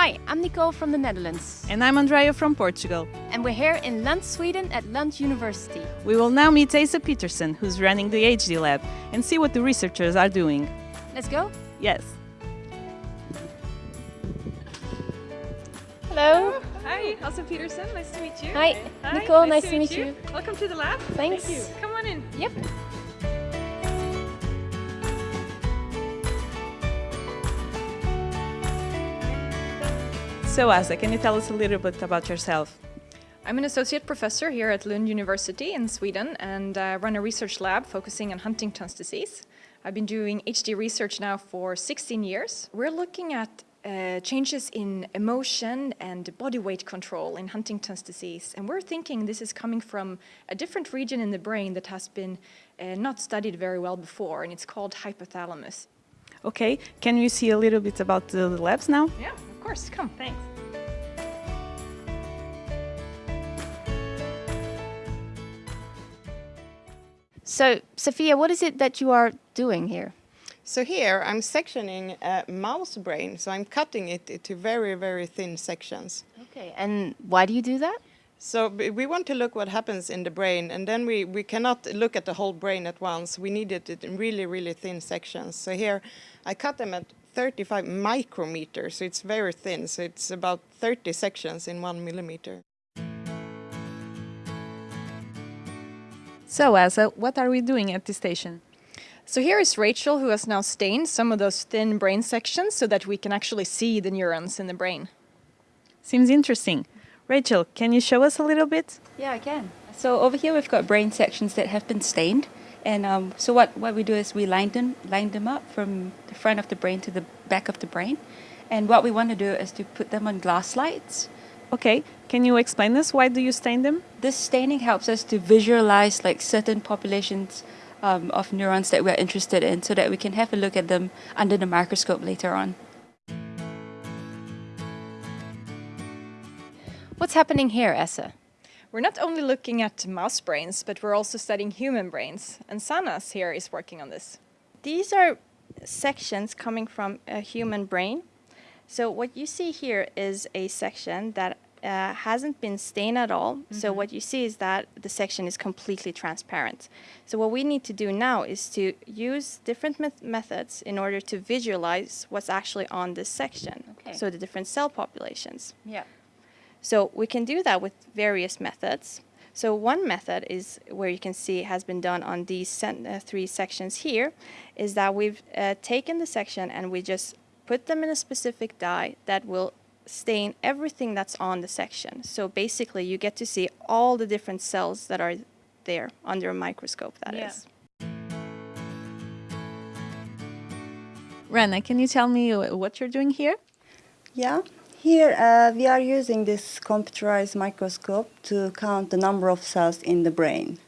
Hi, I'm Nicole from the Netherlands. And I'm Andrea from Portugal. And we're here in Lund, Sweden at Lund University. We will now meet Asa Petersén, who's running the HD lab, and see what the researchers are doing. Let's go? Yes. Hello. Hi, Asa Petersén. Nice to meet you. Hi, Nicole. Nice, to meet you. Welcome to the lab. Thanks. Thank you. Come on in. Yep. So, Asa, can you tell us a little bit about yourself? I'm an associate professor here at Lund University in Sweden and I run a research lab focusing on Huntington's disease. I've been doing HD research now for 16 years. We're looking at uh, changes in emotion and body weight control in Huntington's disease. And we're thinking this is coming from a different region in the brain that has been uh, not studied very well before, and it's called hypothalamus. Okay, can you see a little bit about the labs now? Yeah, of course. Come, thanks. So, Sophia, what is it that you are doing here? So here I'm sectioning a mouse brain, so I'm cutting it into very, very thin sections. Okay, and why do you do that? So we want to look what happens in the brain, and then we, we cannot look at the whole brain at once. We need it in really, really thin sections. So here I cut them at 35 micrometers, so it's very thin. So it's about 30 sections in one millimeter. So, Asa, what are we doing at this station? So here is Rachel who has now stained some of those thin brain sections so that we can actually see the neurons in the brain. Seems interesting. Rachel, can you show us a little bit? Yeah, I can. So over here we've got brain sections that have been stained. And um, so what, what we do is we line them, line them up from the front of the brain to the back of the brain. And what we want to do is to put them on glass slides. Okay, can you explain this? Why do you stain them? This staining helps us to visualize like certain populations um, of neurons that we're interested in so that we can have a look at them under the microscope later on. What's happening here, Essa? We're not only looking at mouse brains, but we're also studying human brains. And Sanas here is working on this. These are sections coming from a human brain. So what you see here is a section that uh, hasn't been stained at all. Mm -hmm. So mm-hmm. what you see is that the section is completely transparent. So what we need to do now is to use different me methods in order to visualize what's actually on this section. Okay. So the different cell populations. Yeah. So we can do that with various methods. So one method is where you can see has been done on these uh, three sections here, is that we've uh, taken the section and we just put them in a specific dye that will stain everything that's on the section. So basically you get to see all the different cells that are there under a microscope That yeah. is. Rana, can you tell me what you're doing here? Yeah, here uh, we are using this computerized microscope to count the number of cells in the brain.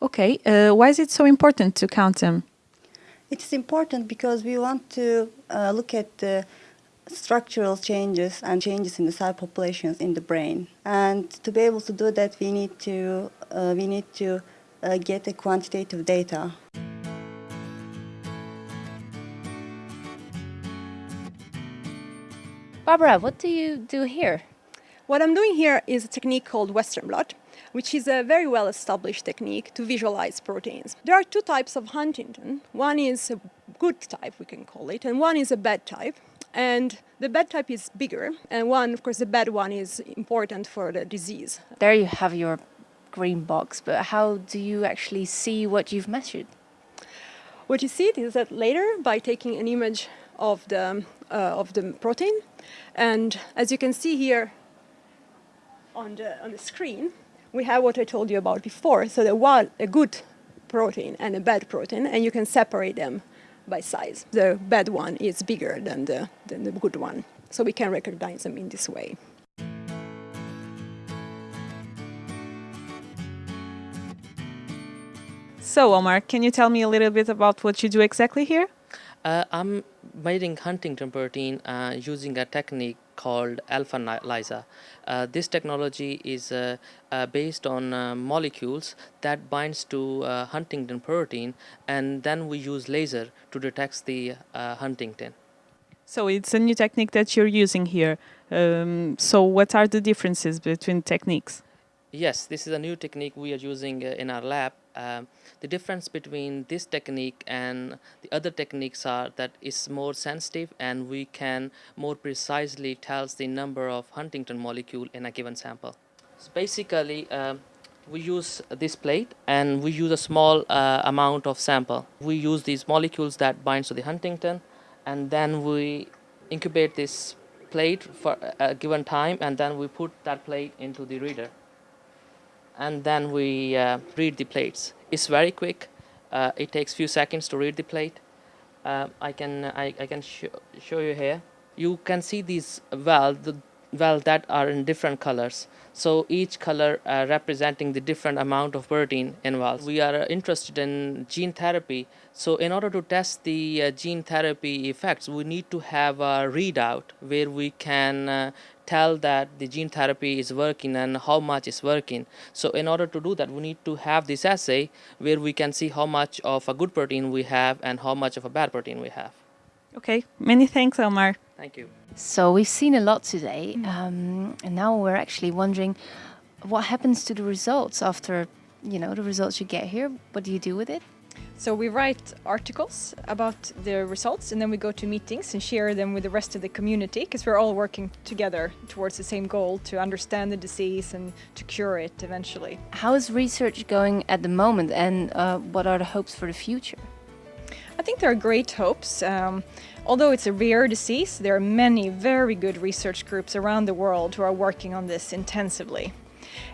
Okay, uh, why is it so important to count them? It's important because we want to uh, look at the structural changes and changes in the cell populations in the brain. And to be able to do that, we need to, uh, we need to uh, get a quantitative data. Barbara, what do you do here? What I'm doing here is a technique called Western blot, which is a very well established technique to visualize proteins. There are two types of huntingtin. One is a good type, we can call it, and one is a bad type. And the bad type is bigger, and one, of course, the bad one is important for the disease. There you have your green box, but how do you actually see what you've measured? What you see is that later, by taking an image of the, uh, of the protein, and as you can see here on the, on the screen, we have what I told you about before, so there was a good protein and a bad protein, and you can separate them by size. The bad one is bigger than the, than the good one, so we can recognize them in this way. So, Omar, can you tell me a little bit about what you do exactly here? Uh, I'm measuring huntingtin protein uh, using a technique called alpha LISA. Uh, this technology is uh, uh, based on uh, molecules that binds to uh, huntingtin protein and then we use laser to detect the uh, huntingtin. So it's a new technique that you're using here. Um, so what are the differences between techniques? Yes, this is a new technique we are using uh, in our lab. Um, the difference between this technique and the other techniques are that it's more sensitive and we can more precisely tell the number of huntingtin molecule in a given sample. So basically, um, we use this plate and we use a small uh, amount of sample. We use these molecules that binds to the huntingtin and then we incubate this plate for a given time and then we put that plate into the reader and then we uh, read the plates. It's very quick. Uh, it takes few seconds to read the plate. Uh, I can I, I can sh show you here. You can see these valves, the valves that are in different colors. So each color uh, representing the different amount of protein involved. We are uh, interested in gene therapy. So in order to test the uh, gene therapy effects, we need to have a readout where we can tell that the gene therapy is working and how much is working. So in order to do that, we need to have this assay where we can see how much of a good protein we have and how much of a bad protein we have. Okay, many thanks, Elmar. Thank you. So we've seen a lot today, um, and now we're actually wondering what happens to the results after, you know, the results you get here. What do you do with it? So we write articles about the results and then we go to meetings and share them with the rest of the community because we're all working together towards the same goal to understand the disease and to cure it eventually. How is research going at the moment, and uh, what are the hopes for the future? I think there are great hopes. Um, although it's a rare disease, there are many very good research groups around the world who are working on this intensively.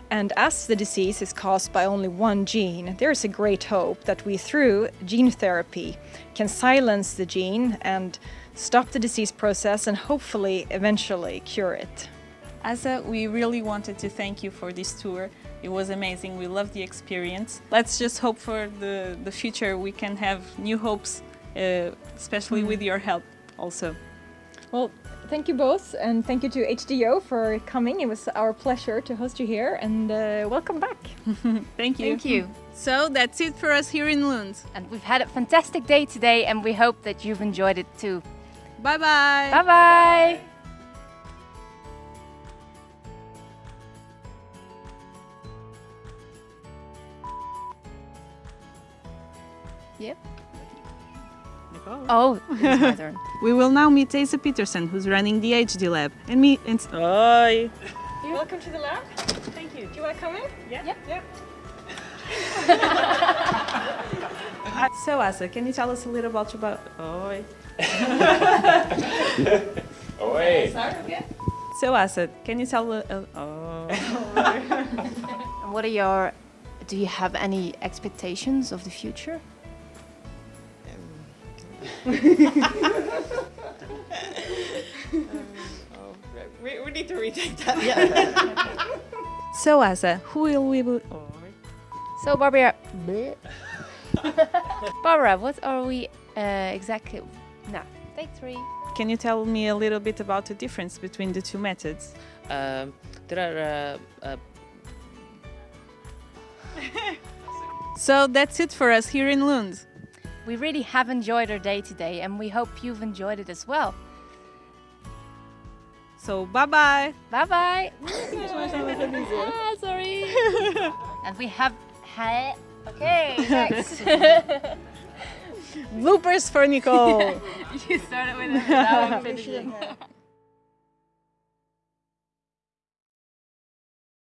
And as the disease is caused by only one gene, there is a great hope that we, through gene therapy, can silence the gene and stop the disease process and hopefully eventually cure it. Asa, we really wanted to thank you for this tour. It was amazing. We loved the experience. Let's just hope for the, the future we can have new hopes, uh, especially with your help also. Well, thank you both and thank you to HDYO for coming. It was our pleasure to host you here and uh, welcome back. Thank you. Thank you. So that's it for us here in Lund. And we've had a fantastic day today, and we hope that you've enjoyed it too. Bye bye. Bye bye. Yep. Oh, it's my turn. We will now meet Asa Petersén, who's running the HD lab, and me. And Oi. Welcome to the lab. Thank you. Do you want to come in? Yeah. Yeah. yeah. So Asa, can you tell us a little about about? Oi. Oi. So Asa, can you tell? Uh, uh, oh. And what are your? Do you have any expectations of the future? Oh, we, we need to retake that. Yeah. So Asa, who will we? Be? So Barbara, Barbara, what are we uh, exactly? No, take three. Can you tell me a little bit about the difference between the two methods? Um, there are uh, uh, So that's it for us here in Lund. We really have enjoyed our day today, and we hope you've enjoyed it as well. So bye bye. Bye bye. ah, sorry. and we have. Ha- okay, next. Bloopers for Nicole. you started with it without finishing.